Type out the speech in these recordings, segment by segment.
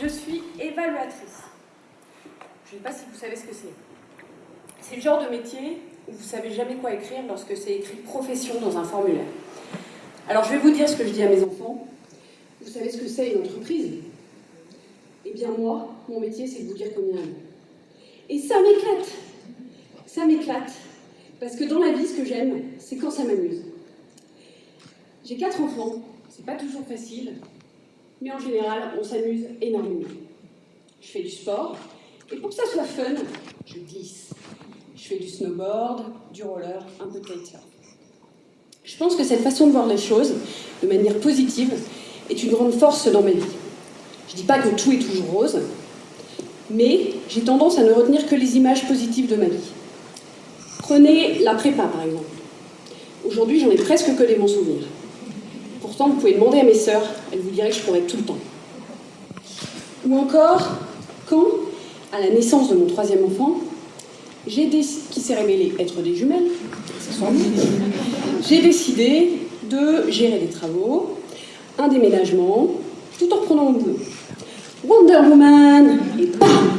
Je suis évaluatrice. Je ne sais pas si vous savez ce que c'est. C'est le genre de métier où vous savez jamais quoi écrire lorsque c'est écrit profession dans un formulaire. Alors je vais vous dire ce que je dis à mes enfants. Vous savez ce que c'est une entreprise? Eh bien moi, mon métier, c'est de vous dire combien Et ça m'éclate Ça m'éclate Parce que dans la vie, ce que j'aime, c'est quand ça m'amuse. J'ai quatre enfants, c'est pas toujours facile, mais en général, on s'amuse énormément. Je fais du sport, et pour que ça soit fun, je glisse. Je fais du snowboard, du roller, un peu de kitesurf. Je pense que cette façon de voir les choses, de manière positive, est une grande force dans ma vie. Je ne dis pas que tout est toujours rose, mais j'ai tendance à ne retenir que les images positives de ma vie. Prenez la prépa, par exemple. Aujourd'hui, j'en ai presque que des bons souvenirs. Vous pouvez demander à mes sœurs, elles vous diraient que je pourrais tout le temps. Ou encore, quand, à la naissance de mon troisième enfant, j'ai qui s'est révélé être des jumelles, j'ai décidé de gérer des travaux, un déménagement, tout en reprenant mon boulot. Wonder Woman Et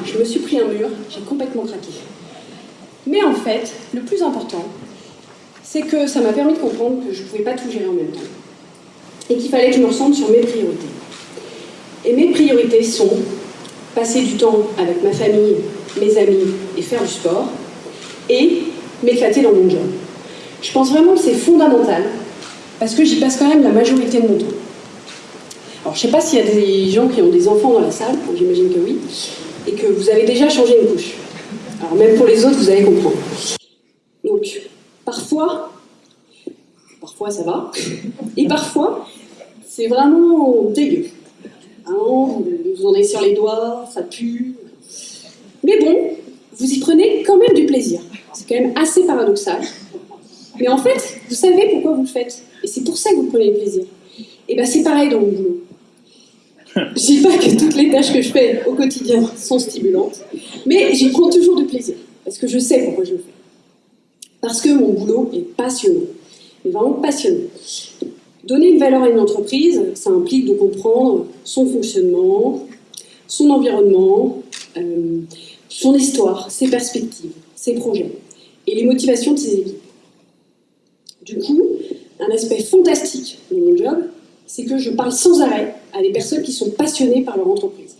Je me suis pris un mur, j'ai complètement craqué. Mais en fait, le plus important, c'est que ça m'a permis de comprendre que je ne pouvais pas tout gérer en même temps. Et qu'il fallait que je me ressente sur mes priorités. Et mes priorités sont passer du temps avec ma famille, mes amis et faire du sport, et m'éclater dans mon job. Je pense vraiment que c'est fondamental, parce que j'y passe quand même la majorité de mon temps. Alors, je ne sais pas s'il y a des gens qui ont des enfants dans la salle, j'imagine que oui, et que vous avez déjà changé une couche. Alors, même pour les autres, vous allez comprendre. Donc, parfois, parfois ça va, et parfois, c'est vraiment dégueu. Hein, vous en avez sur les doigts, ça pue. Mais bon, vous y prenez quand même du plaisir. C'est quand même assez paradoxal. Mais en fait, vous savez pourquoi vous le faites. Et c'est pour ça que vous prenez du plaisir. Et bien c'est pareil dans mon boulot. Je dis pas que toutes les tâches que je fais au quotidien sont stimulantes, mais j'y prends toujours du plaisir, parce que je sais pourquoi je le fais. Parce que mon boulot est passionnant, est vraiment passionnant. Donner une valeur à une entreprise, ça implique de comprendre son fonctionnement, son environnement, euh, son histoire, ses perspectives, ses projets et les motivations de ses équipes. Du coup, un aspect fantastique de mon job, c'est que je parle sans arrêt à des personnes qui sont passionnées par leur entreprise.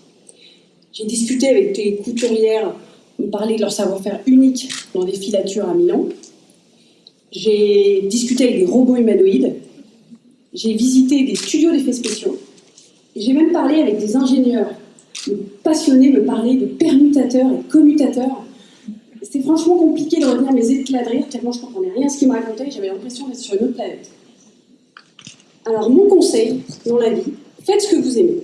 J'ai discuté avec des couturières, me parler de leur savoir-faire unique dans des filatures à Milan. J'ai discuté avec des robots humanoïdes. J'ai visité des studios d'effets spéciaux. J'ai même parlé avec des ingénieurs passionnés me parler de permutateurs et commutateurs. C'était franchement compliqué de revenir mes éclats de rire, tellement je ne comprenais rien à ce qu'ils me racontaient, j'avais l'impression d'être sur une autre planète. Alors mon conseil dans la vie, faites ce que vous aimez.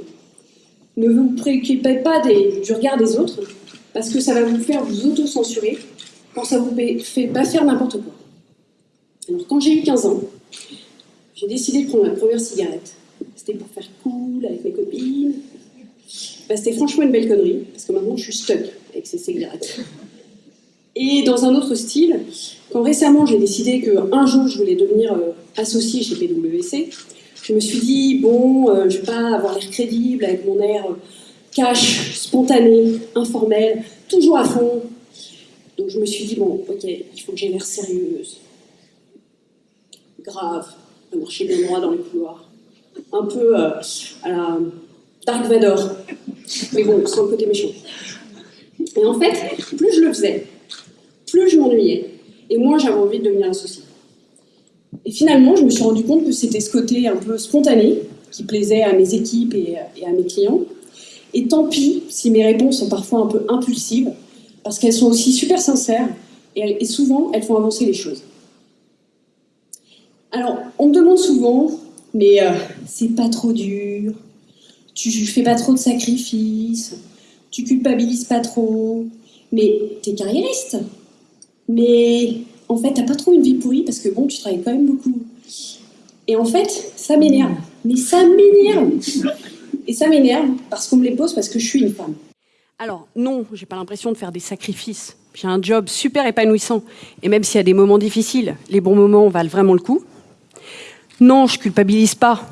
Ne vous préoccupez pas du regard des autres, parce que ça va vous faire vous auto-censurer quand ça vous fait pas faire n'importe quoi. Alors quand j'ai eu 15 ans, j'ai décidé de prendre ma première cigarette. C'était pour faire cool avec mes copines. Bah, c'était franchement une belle connerie, parce que maintenant je suis stuck avec ces cigarettes. Et dans un autre style, quand récemment j'ai décidé qu'un jour je voulais devenir euh, associé chez PwC, je me suis dit, bon, euh, je ne vais pas avoir l'air crédible avec mon air euh, cash, spontané, informel, toujours à fond. Donc je me suis dit, bon, ok, il faut que j'ai l'air sérieuse, grave, de marcher bien droit dans les couloirs, un peu à la Dark Vador, mais bon, sans le côté méchant. Et en fait, plus je le faisais, plus je m'ennuyais, et moins j'avais envie de devenir associé. Et finalement, je me suis rendu compte que c'était ce côté un peu spontané qui plaisait à mes équipes et, à mes clients. Et tant pis si mes réponses sont parfois un peu impulsives, parce qu'elles sont aussi super sincères et, souvent elles font avancer les choses. Alors, on me demande souvent, mais euh, c'est pas trop dur, tu fais pas trop de sacrifices, tu culpabilises pas trop, mais t'es carriériste, mais en fait, t'as pas trop une vie pourrie parce que bon, tu travailles quand même beaucoup. Et en fait, ça m'énerve. Mais ça m'énerve Et ça m'énerve parce qu'on me les pose parce que je suis une femme. Alors, non, j'ai pas l'impression de faire des sacrifices. J'ai un job super épanouissant. Et même s'il y a des moments difficiles, les bons moments valent vraiment le coup. Non, je culpabilise pas.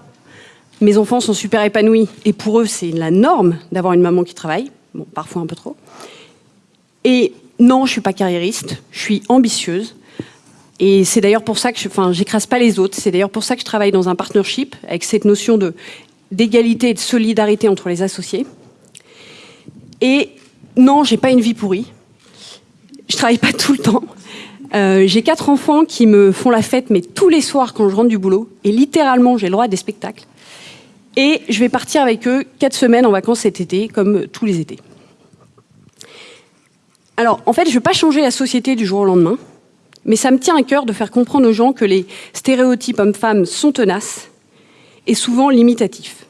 Mes enfants sont super épanouis et pour eux, c'est la norme d'avoir une maman qui travaille. Bon, parfois un peu trop. Et non, je suis pas carriériste, je suis ambitieuse. Et c'est d'ailleurs pour ça que je, enfin, j'écrase pas les autres. C'est d'ailleurs pour ça que je travaille dans un partnership avec cette notion d'égalité et de solidarité entre les associés. Et non, j'ai pas une vie pourrie. Je travaille pas tout le temps. Euh, j'ai quatre enfants qui me font la fête, mais tous les soirs quand je rentre du boulot. Et littéralement, j'ai le droit à des spectacles. Et je vais partir avec eux quatre semaines en vacances cet été, comme tous les étés. Alors, en fait, je ne vais pas changer la société du jour au lendemain, mais ça me tient à cœur de faire comprendre aux gens que les stéréotypes hommes-femmes sont tenaces et souvent limitatifs.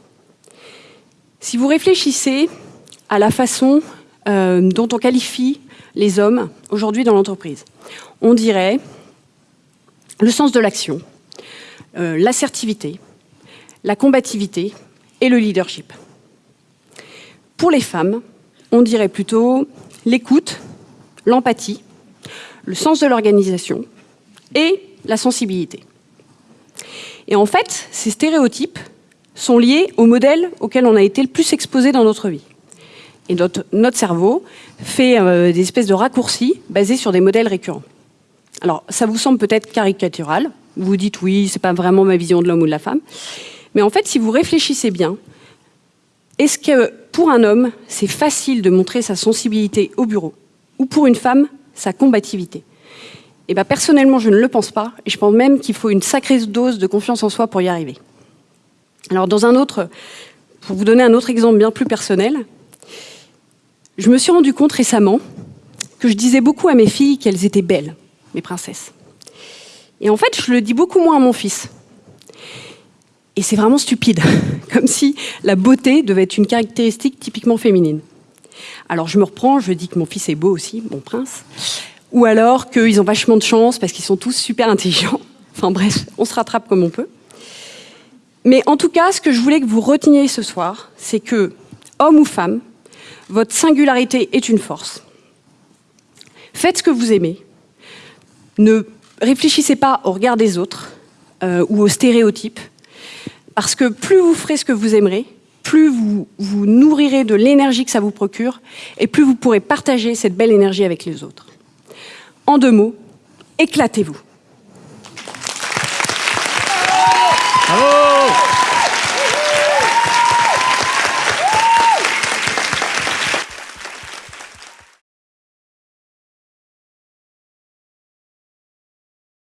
Si vous réfléchissez à la façon euh, dont on qualifie les hommes aujourd'hui dans l'entreprise, on dirait le sens de l'action, euh, l'assertivité, la combativité et le leadership. Pour les femmes, on dirait plutôt l'écoute, l'empathie, le sens de l'organisation et la sensibilité. Et en fait, ces stéréotypes sont liés au modèle auquel on a été le plus exposé dans notre vie. Et notre, cerveau fait euh, des espèces de raccourcis basés sur des modèles récurrents. Alors, ça vous semble peut-être caricatural. Vous vous dites, oui, c'est pas vraiment ma vision de l'homme ou de la femme. Mais en fait, si vous réfléchissez bien, est-ce que pour un homme, c'est facile de montrer sa sensibilité au bureau Ou pour une femme, sa combativité? Eh bien, personnellement, je ne le pense pas. Et je pense même qu'il faut une sacrée dose de confiance en soi pour y arriver. Alors, dans un autre, pour vous donner un autre exemple bien plus personnel, je me suis rendu compte récemment que je disais beaucoup à mes filles qu'elles étaient belles, mes princesses. Et en fait, je le dis beaucoup moins à mon fils. Et c'est vraiment stupide, comme si la beauté devait être une caractéristique typiquement féminine. Alors je me reprends, je dis que mon fils est beau aussi, mon prince, ou alors qu'ils ont vachement de chance parce qu'ils sont tous super intelligents. Enfin bref, on se rattrape comme on peut. Mais en tout cas, ce que je voulais que vous reteniez ce soir, c'est que, homme ou femme, votre singularité est une force. Faites ce que vous aimez. Ne réfléchissez pas au regard des autres euh, ou aux stéréotypes. Parce que plus vous ferez ce que vous aimerez, plus vous vous nourrirez de l'énergie que ça vous procure, et plus vous pourrez partager cette belle énergie avec les autres. En deux mots, éclatez-vous.